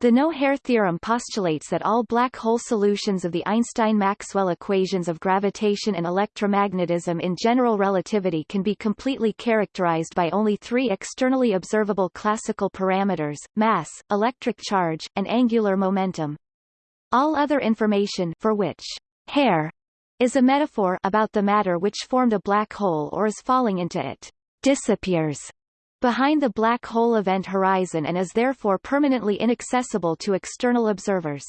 The no-hair theorem postulates that all black hole solutions of the Einstein-Maxwell equations of gravitation and electromagnetism in general relativity can be completely characterized by only three externally observable classical parameters, mass, electric charge, and angular momentum. All other information for which hair is a metaphor about the matter which formed a black hole or is falling into it disappears behind the black hole event horizon and is therefore permanently inaccessible to external observers.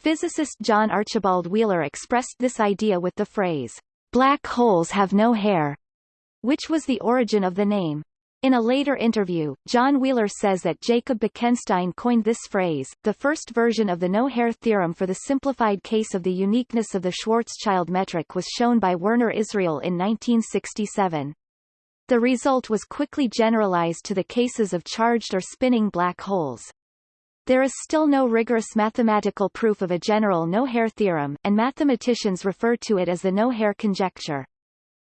Physicist John Archibald Wheeler expressed this idea with the phrase, black holes have no hair, which was the origin of the name. In a later interview, John Wheeler says that Jacob Bekenstein coined this phrase. The first version of the no-hair theorem for the simplified case of the uniqueness of the Schwarzschild metric was shown by Werner Israel in 1967. The result was quickly generalized to the cases of charged or spinning black holes. There is still no rigorous mathematical proof of a general no-hair theorem, and mathematicians refer to it as the no-hair conjecture.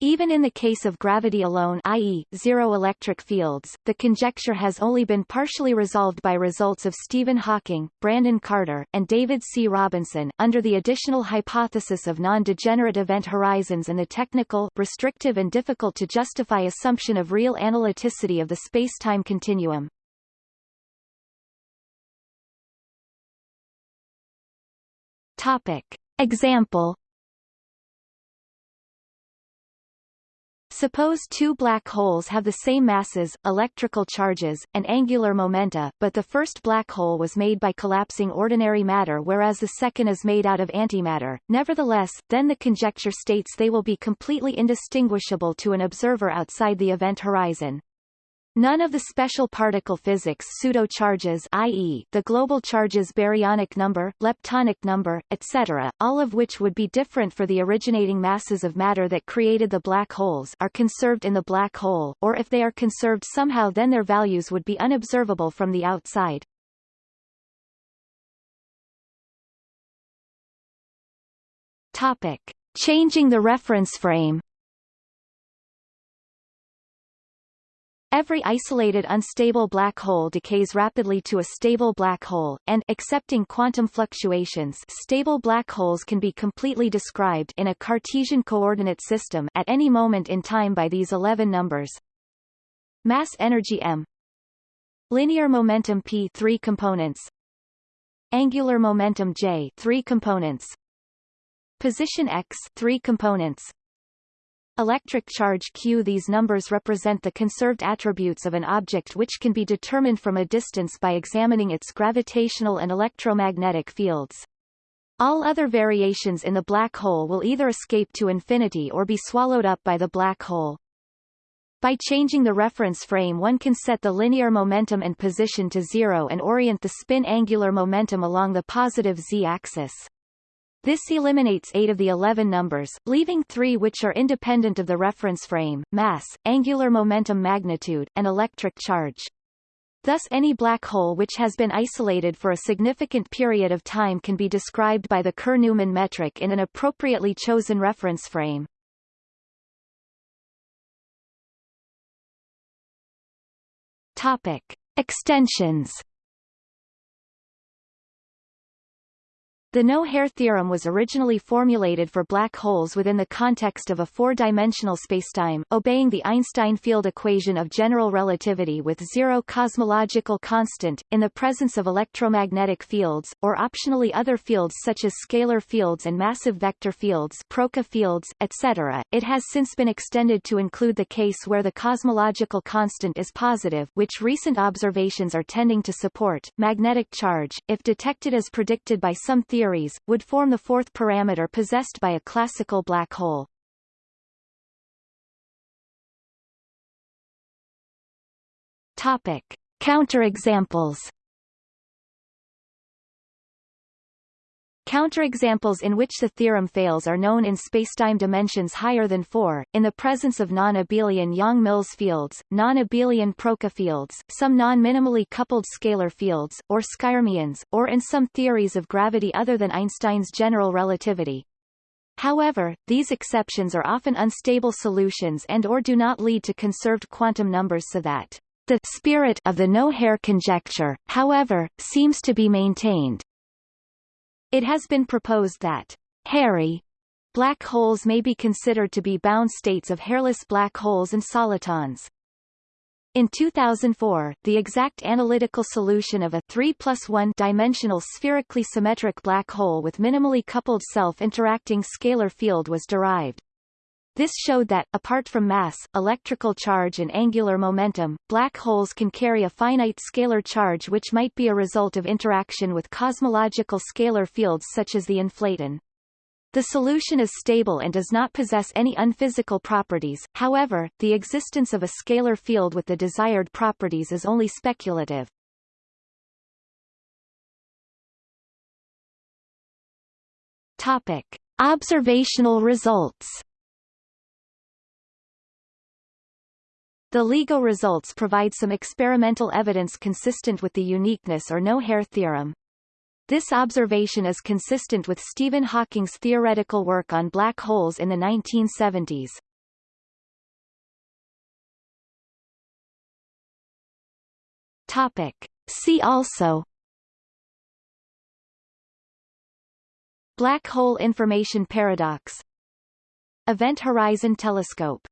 Even in the case of gravity alone i.e., zero electric fields, the conjecture has only been partially resolved by results of Stephen Hawking, Brandon Carter, and David C. Robinson, under the additional hypothesis of non-degenerate event horizons and the technical, restrictive and difficult to justify assumption of real analyticity of the space-time continuum. Topic. Example Suppose two black holes have the same masses, electrical charges, and angular momenta, but the first black hole was made by collapsing ordinary matter whereas the second is made out of antimatter. Nevertheless, then the conjecture states they will be completely indistinguishable to an observer outside the event horizon. None of the special particle physics pseudo-charges i.e., the global charges baryonic number, leptonic number, etc., all of which would be different for the originating masses of matter that created the black holes are conserved in the black hole, or if they are conserved somehow then their values would be unobservable from the outside. Topic. Changing the reference frame Every isolated unstable black hole decays rapidly to a stable black hole, and excepting quantum fluctuations stable black holes can be completely described in a Cartesian coordinate system at any moment in time by these 11 numbers. Mass energy m. Linear momentum p 3 components. Angular momentum j 3 components. Position x 3 components Electric charge Q These numbers represent the conserved attributes of an object which can be determined from a distance by examining its gravitational and electromagnetic fields. All other variations in the black hole will either escape to infinity or be swallowed up by the black hole. By changing the reference frame one can set the linear momentum and position to zero and orient the spin angular momentum along the positive z-axis. This eliminates eight of the 11 numbers, leaving three which are independent of the reference frame, mass, angular momentum magnitude, and electric charge. Thus any black hole which has been isolated for a significant period of time can be described by the Kerr-Newman metric in an appropriately chosen reference frame. Topic. Extensions The no-hair theorem was originally formulated for black holes within the context of a four-dimensional spacetime, obeying the Einstein field equation of general relativity with zero cosmological constant, in the presence of electromagnetic fields, or optionally other fields such as scalar fields and massive vector fields Proca fields, etc. It has since been extended to include the case where the cosmological constant is positive which recent observations are tending to support. Magnetic charge, if detected as predicted by some theories theories, would form the fourth parameter possessed by a classical black hole. Topic. Counterexamples Counterexamples in which the theorem fails are known in spacetime dimensions higher than 4, in the presence of non-abelian Yang-Mills fields, non-abelian Proca fields, some non-minimally coupled scalar fields, or skyrmions, or in some theories of gravity other than Einstein's general relativity. However, these exceptions are often unstable solutions and or do not lead to conserved quantum numbers so that The spirit of the no-hair conjecture, however, seems to be maintained. It has been proposed that hairy black holes may be considered to be bound states of hairless black holes and solitons. In 2004, the exact analytical solution of a 3 plus 1 dimensional spherically symmetric black hole with minimally coupled self-interacting scalar field was derived. This showed that, apart from mass, electrical charge and angular momentum, black holes can carry a finite scalar charge which might be a result of interaction with cosmological scalar fields such as the inflaton. The solution is stable and does not possess any unphysical properties, however, the existence of a scalar field with the desired properties is only speculative. Topic. Observational results The LIGO results provide some experimental evidence consistent with the uniqueness or no-hair theorem. This observation is consistent with Stephen Hawking's theoretical work on black holes in the 1970s. Topic. See also Black hole information paradox Event Horizon Telescope